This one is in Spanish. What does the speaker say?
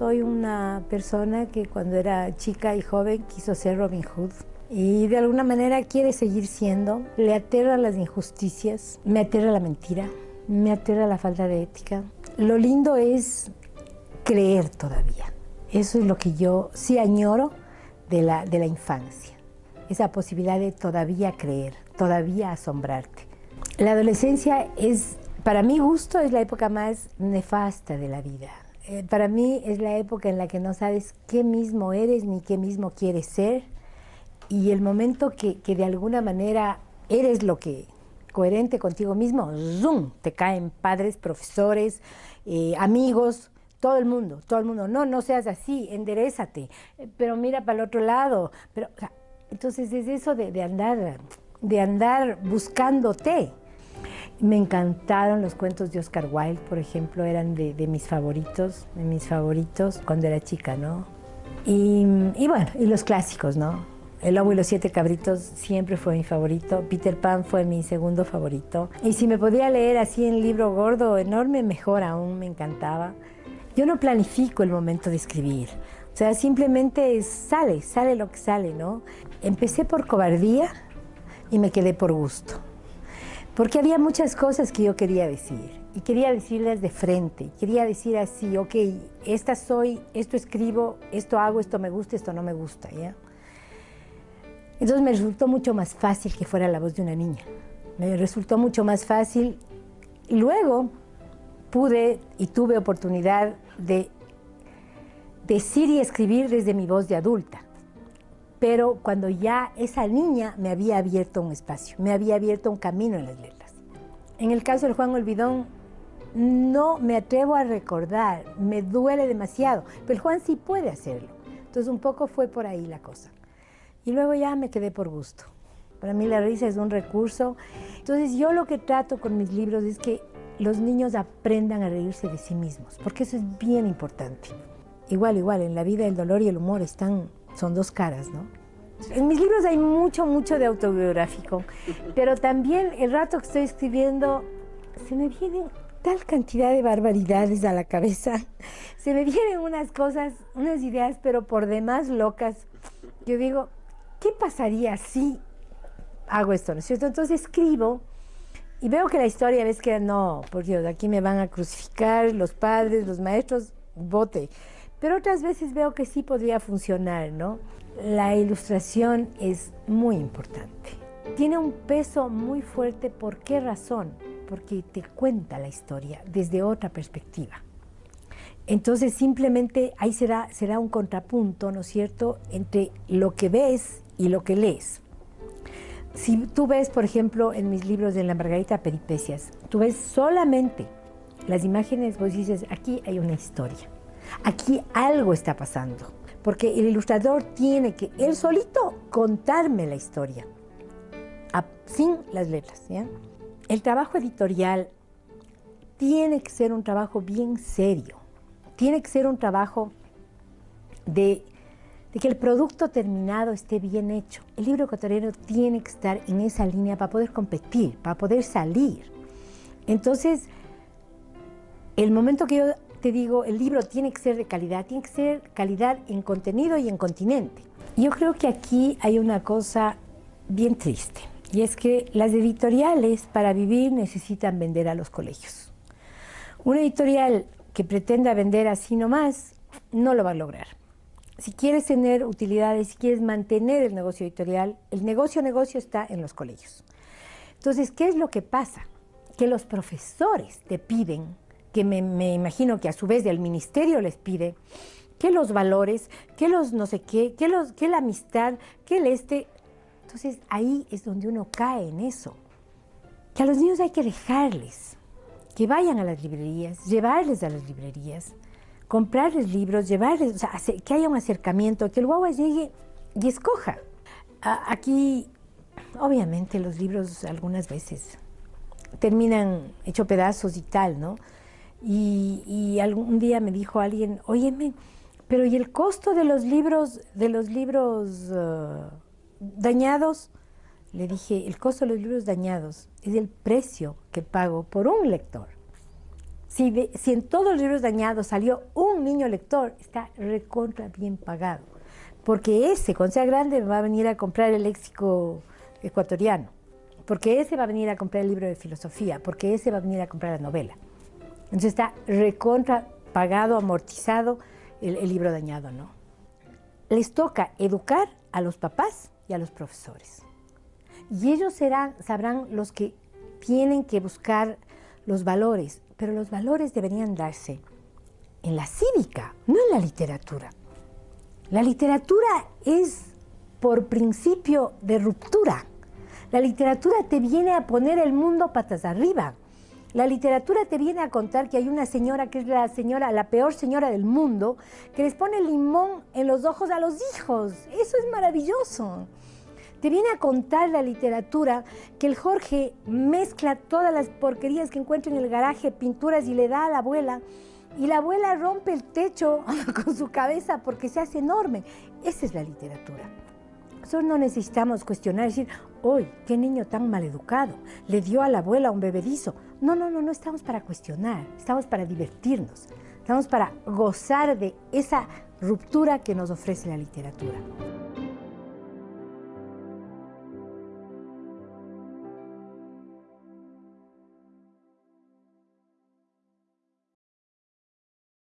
Soy una persona que cuando era chica y joven quiso ser Robin Hood y de alguna manera quiere seguir siendo. Le aterra las injusticias, me aterra la mentira, me aterra la falta de ética. Lo lindo es creer todavía. Eso es lo que yo sí añoro de la, de la infancia. Esa posibilidad de todavía creer, todavía asombrarte. La adolescencia es, para mi gusto, es la época más nefasta de la vida. Eh, para mí es la época en la que no sabes qué mismo eres ni qué mismo quieres ser y el momento que, que de alguna manera eres lo que coherente contigo mismo, zoom, te caen padres, profesores, eh, amigos, todo el mundo, todo el mundo, no, no seas así, enderezate, pero mira para el otro lado, pero, entonces es eso de, de, andar, de andar buscándote. Me encantaron los cuentos de Oscar Wilde, por ejemplo, eran de, mis favoritos, de mis favoritos cuando era chica, ¿no? Y, y bueno, y los clásicos, ¿no? El lobo y los siete cabritos siempre fue mi favorito. Peter Pan fue mi segundo favorito. Y si me podía leer así en libro gordo, enorme, mejor aún, me encantaba. Yo no planifico el momento de escribir. O sea, simplemente sale, sale lo que sale, ¿no? Empecé por cobardía y me quedé por gusto. Porque había muchas cosas que yo quería decir. Y quería decirlas de frente. Quería decir así, ok, esta soy, esto escribo, esto hago, esto me gusta, esto no me gusta, ¿ya? Entonces me resultó mucho más fácil que fuera la voz de una niña. Me resultó mucho más fácil. Y luego pude y tuve oportunidad de decir y escribir desde mi voz de adulta. Pero cuando ya esa niña me había abierto un espacio, me había abierto un camino en las letras. En el caso del Juan Olvidón, no me atrevo a recordar, me duele demasiado, pero el Juan sí puede hacerlo. Entonces un poco fue por ahí la cosa. Y luego ya me quedé por gusto. Para mí la risa es un recurso. Entonces yo lo que trato con mis libros es que los niños aprendan a reírse de sí mismos, porque eso es bien importante. Igual, igual, en la vida el dolor y el humor están, son dos caras, ¿no? En mis libros hay mucho, mucho de autobiográfico, pero también el rato que estoy escribiendo se me vienen tal cantidad de barbaridades a la cabeza, se me vienen unas cosas, unas ideas, pero por demás locas. Yo digo, ¿qué pasaría si hago esto? ¿No es cierto? Entonces escribo y veo que la historia ves que no, por Dios, aquí me van a crucificar los padres, los maestros, bote. Pero otras veces veo que sí podría funcionar, ¿no? La ilustración es muy importante. Tiene un peso muy fuerte, ¿por qué razón? Porque te cuenta la historia desde otra perspectiva. Entonces simplemente ahí será, será un contrapunto, ¿no es cierto?, entre lo que ves y lo que lees. Si tú ves, por ejemplo, en mis libros de la Margarita Peripecias, tú ves solamente las imágenes, vos dices, aquí hay una historia, aquí algo está pasando, porque el ilustrador tiene que, él solito, contarme la historia, sin las letras. El trabajo editorial tiene que ser un trabajo bien serio, tiene que ser un trabajo de de que el producto terminado esté bien hecho. El libro ecuatoriano tiene que estar en esa línea para poder competir, para poder salir. Entonces, el momento que yo te digo, el libro tiene que ser de calidad, tiene que ser calidad en contenido y en continente. Yo creo que aquí hay una cosa bien triste, y es que las editoriales para vivir necesitan vender a los colegios. Una editorial que pretenda vender así nomás, no lo va a lograr si quieres tener utilidades, si quieres mantener el negocio editorial, el negocio negocio está en los colegios. Entonces, ¿qué es lo que pasa? Que los profesores te piden, que me, me imagino que a su vez el ministerio les pide, que los valores, que los no sé qué, que, los, que la amistad, que el este. Entonces ahí es donde uno cae en eso. Que a los niños hay que dejarles, que vayan a las librerías, llevarles a las librerías, comprarles libros, llevarles, o sea, que haya un acercamiento, que el guagua llegue y escoja. Aquí, obviamente, los libros algunas veces terminan hecho pedazos y tal, ¿no? Y, algún día me dijo alguien, óyeme, pero ¿y el costo de los libros, de los libros uh, dañados? Le dije, el costo de los libros dañados es el precio que pago por un lector. Si, en todos los libros dañados salió un niño lector, está recontra bien pagado. Porque ese, cuando sea grande, va a venir a comprar el léxico ecuatoriano. Porque ese va a venir a comprar el libro de filosofía. Porque ese va a venir a comprar la novela. Entonces está recontra pagado, amortizado el, el libro dañado, ¿no? Les toca educar a los papás y a los profesores. Y ellos serán, sabrán los que tienen que buscar los valores, pero los valores deberían darse en la cívica, no en la literatura. La literatura es por principio de ruptura. La literatura te viene a poner el mundo patas arriba. La literatura te viene a contar que hay una señora que es la señora, la peor señora del mundo, que les pone limón en los ojos a los hijos. Eso es maravilloso. Te viene a contar la literatura que el Jorge mezcla todas las porquerías que encuentra en el garaje, pinturas, y le da a la abuela. Y la abuela rompe el techo con su cabeza porque se hace enorme. Esa es la literatura. Nosotros no necesitamos cuestionar, decir, hoy, qué niño tan mal educado, le dio a la abuela un bebedizo. No, no, no, no estamos para cuestionar, estamos para divertirnos, estamos para gozar de esa ruptura que nos ofrece la literatura.